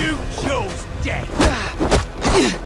You chose death!